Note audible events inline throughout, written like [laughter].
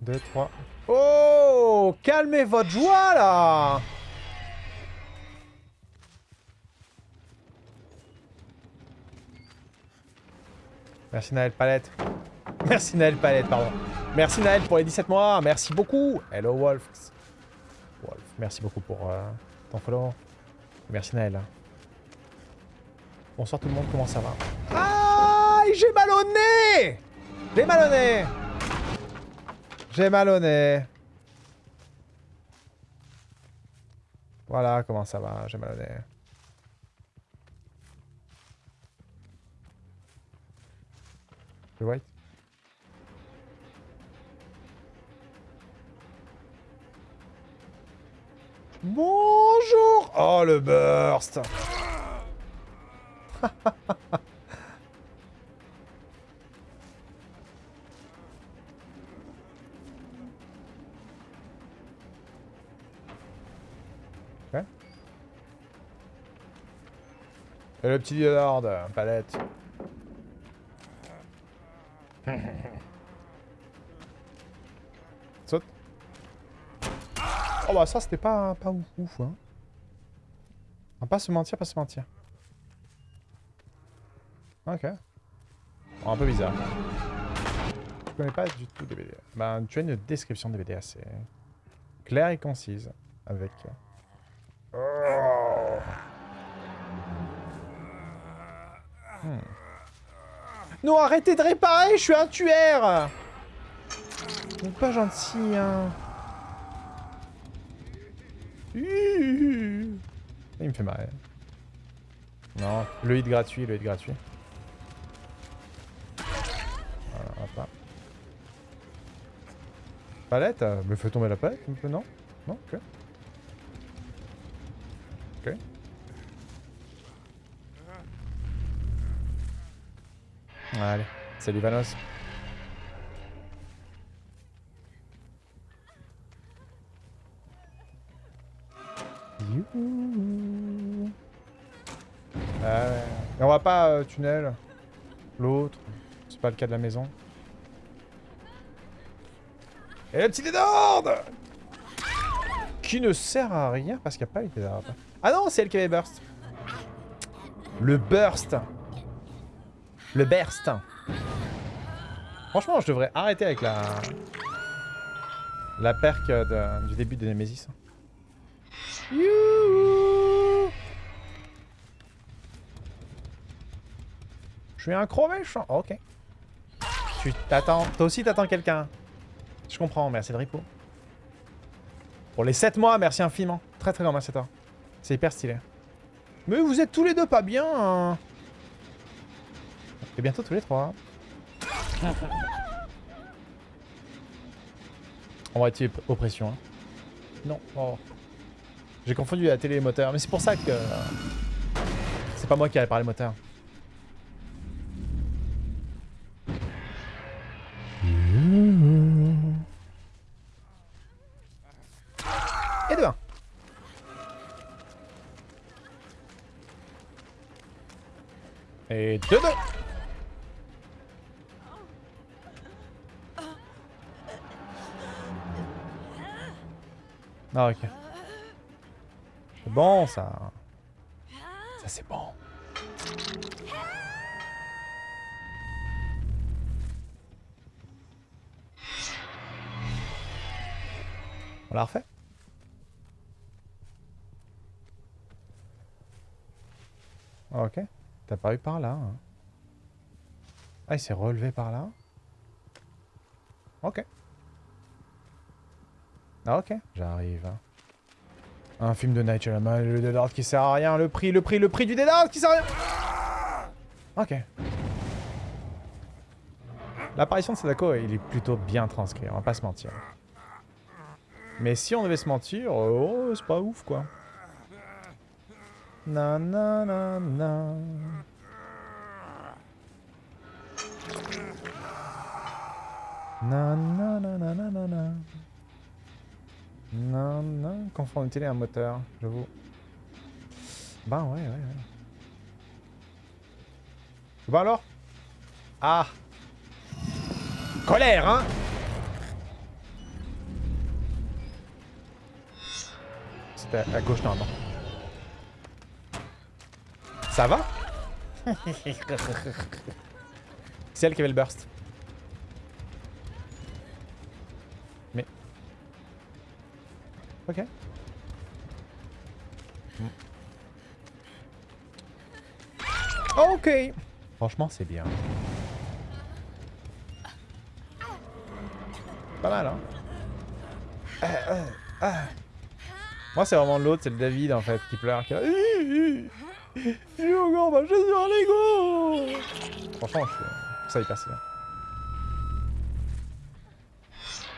Deux, trois. Oh Calmez votre joie, là Merci Naël Palette. Merci Naël Palette, pardon. Merci Naël pour les 17 mois. Merci beaucoup. Hello Wolf. Wolf, merci beaucoup pour euh, ton follow. Merci Naël. Bonsoir tout le monde, comment ça va Ah J'ai mal au nez J'ai mal au nez J'ai mal au nez. Voilà comment ça va, j'ai mal au nez. Le white Bonjour Oh, le burst le petit Lord, palette. [laughs] Saute. Oh bah ça c'était pas, pas ouf, ouf hein. On va pas se mentir, pas se mentir. Ok. Bon, un peu bizarre. Je connais pas du tout DBD. Bah tu as une description de DBD assez claire et concise. Avec... Oh. Hmm. Non, arrêtez de réparer, je suis un tueur Vous pas gentil, hein. Il me fait marrer. Non, le hit gratuit, le hit gratuit. Voilà, hop là. Palette euh, Me fait tomber la palette non? Non. Ok. Allez, salut Vanos. Youhou. Ah ouais. Et on va pas euh, tunnel. L'autre. C'est pas le cas de la maison. Et le petit d'ordre Qui ne sert à rien parce qu'il n'y a pas été d'arbre. Ah non, c'est elle qui avait burst. Le burst le burst. Franchement, je devrais arrêter avec la... La perk du début de Nemesis. Youhou je suis un gros méchant. ok. Tu t'attends. Toi aussi, t'attends quelqu'un. Je comprends. Merci de Ripo. Pour les 7 mois, merci infiniment. Très très grand merci à toi. C'est hyper stylé. Mais vous êtes tous les deux pas bien. Hein. Et bientôt tous les trois. On va être oppression. Hein. Non. Oh. J'ai confondu la télé et moteur. Mais c'est pour ça que... C'est pas moi qui allais parler moteur. Et de 1. Et de 2. Ah ok. C'est bon ça. Ça c'est bon. On l'a refait? Ok. T'as pas eu par là. Hein? Ah, il s'est relevé par là? Ok. Ah ok, j'arrive. Un film de Night Shyamalan, le Dead qui sert à rien, le prix, le prix, le prix du Dead qui sert à rien Ok. L'apparition de Sadako, il est plutôt bien transcrit, on va pas se mentir. Mais si on devait se mentir, oh, c'est pas ouf quoi. Na na na na. Na na na na na na. Non, non, conformité à un moteur, j'avoue. Ben ouais, ouais, ouais. Vois alors? Ah Colère, hein? C'était à gauche normalement. Ça va? [laughs] C'est elle qui avait le burst. Ok. Ok. Franchement, c'est bien. Pas mal, hein euh, euh, euh. Moi, c'est vraiment l'autre, c'est le David, en fait, qui pleure. Qui suis encore marché sur un Lego Franchement, je ça hyper stylé.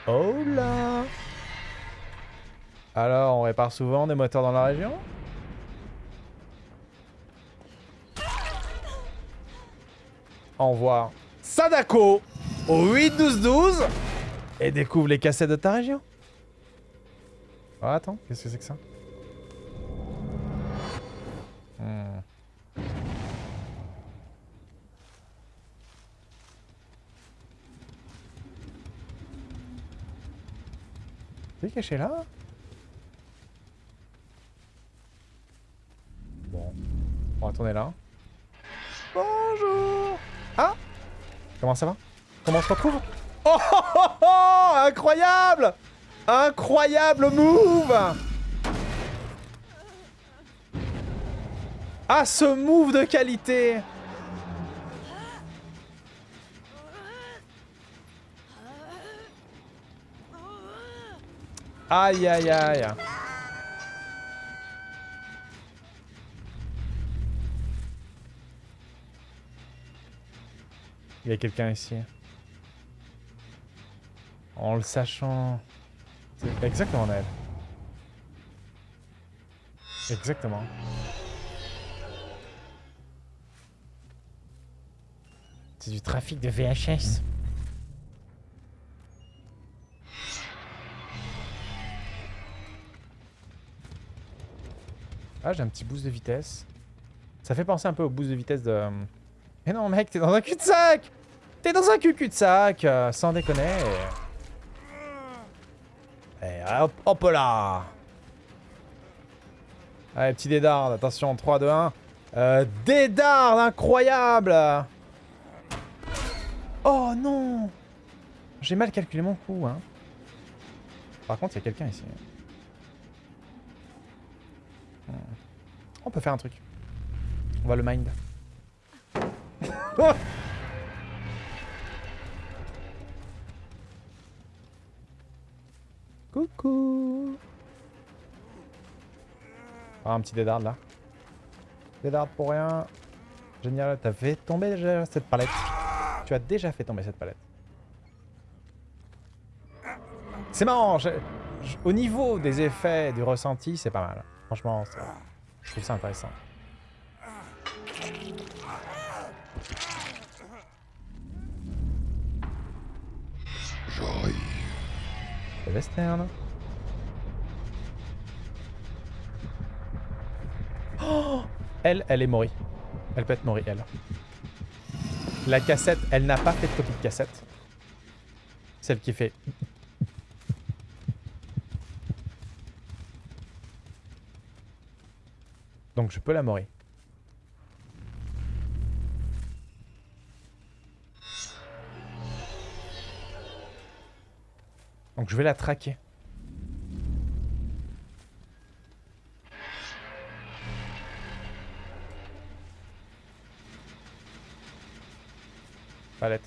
Oh là Alors, on répare souvent des moteurs dans la région? Envoie Sadako au 8-12-12 et découvre les cassettes de ta région. Oh, attends, qu'est-ce que c'est que ça? Hmm. C'est caché là? On tourner là. Bonjour. Ah Comment ça va? Comment on se retrouve? Oh, oh, oh, oh Incroyable! Incroyable move! Ah, ce move de qualité! Aïe, aïe, aïe. Il y a quelqu'un ici. En le sachant... Exactement elle. Exactement. C'est du trafic de VHS. Ah, j'ai un petit boost de vitesse. Ça fait penser un peu au boost de vitesse de... Mais non, mec, t'es dans un cul-de-sac T'es dans un cul-cul-de-sac, euh, sans déconner. Et hop, hop là Allez, petit dédard, attention, 3, 2, 1. Euh, incroyable Oh non J'ai mal calculé mon coup, hein. Par contre, il y a quelqu'un ici. Hmm. On peut faire un truc. On va le mind. [laughs] Coucou Ah, un petit dédard là. Dédard pour rien. Génial, t'as fait tomber déjà cette palette. Tu as déjà fait tomber cette palette. C'est marrant, au niveau des effets, du ressenti, c'est pas mal. Franchement, je trouve ça intéressant. J'arrive. Western. Oh elle, elle est morée. Elle peut être morée, elle. La cassette, elle n'a pas fait de copie de cassette. Celle qui fait... Donc je peux la mourir. Donc je vais la traquer. Palette.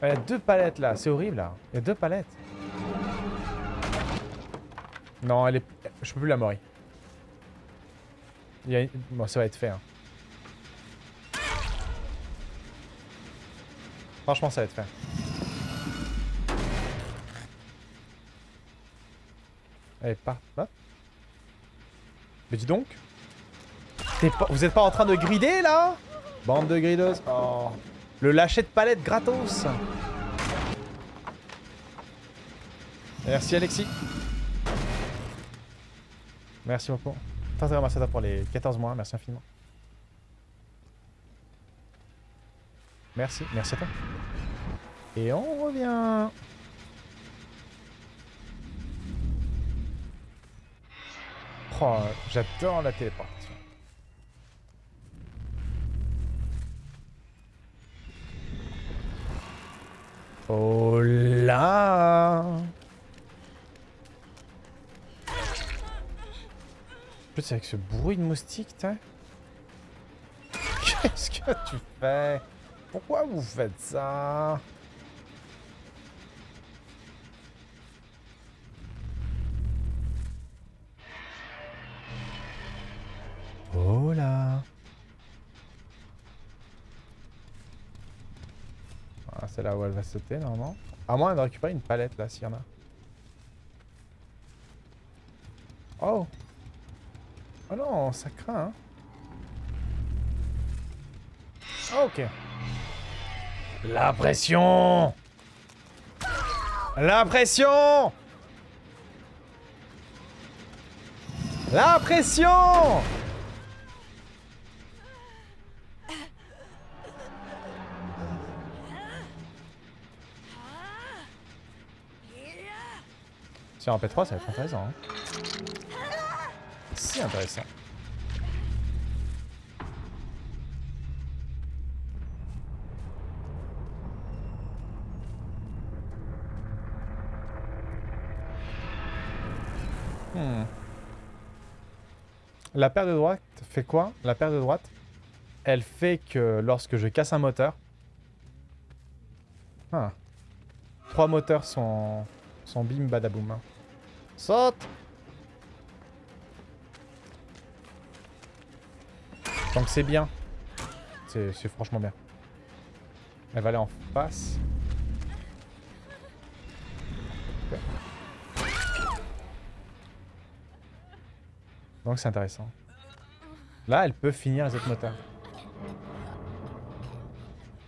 Il y a deux palettes là, c'est horrible là. Il y a deux palettes. Non, elle est... Je peux plus la mourir. Bon, ça va être fait. Hein. Franchement, ça va être fait. Allez, pas. Mais dis donc. Vous êtes pas en train de grider là? Bande de gridos. Oh. Le lâcher de palette gratos. Merci Alexis. Merci beaucoup. Très merci pour les 14 mois, merci infiniment. Merci, merci à toi. Et on revient. Oh, j'adore la téléportation. Oh là plus avec ce bruit de moustique, t'as Qu'est-ce que tu fais? Pourquoi vous faites ça? Oh là ah, C'est là où elle va sauter normalement. À moins de récupérer une palette là s'il y en a. Oh Oh non, ça craint hein. Ok. La pression La pression La pression Si en P3, ça va être intéressant. Hein. Si intéressant. Hmm. La paire de droite fait quoi? La paire de droite, elle fait que lorsque je casse un moteur... Ah. Trois moteurs sont, sont bim badaboum. Saute Donc c'est bien. C'est franchement bien. Elle va aller en face. Donc c'est intéressant. Là, elle peut finir les autres moteurs.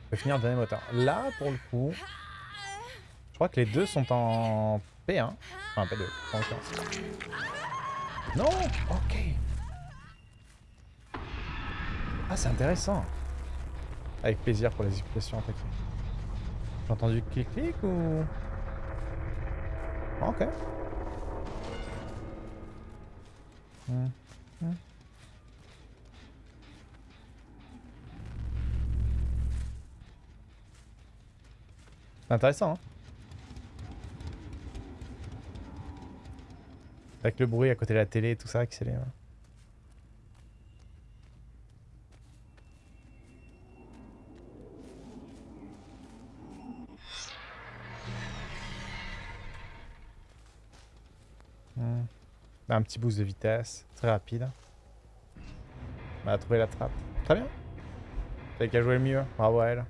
Elle peut finir le dernier moteur. Là, pour le coup, je crois que les deux sont en P1. Enfin, P2, en l'occurrence. Non Ok. Ah, c'est intéressant. Avec plaisir pour les explications attaquées. J'ai entendu clic-clic ou... Ok. Hmm. Hmm. Intéressant, hein Avec le bruit à côté de la télé et tout ça, accéléré. Hmm. Un petit boost de vitesse, très rapide. On a trouvé la trappe. Très bien. C'est qu'à jouer le mieux. Bravo à elle.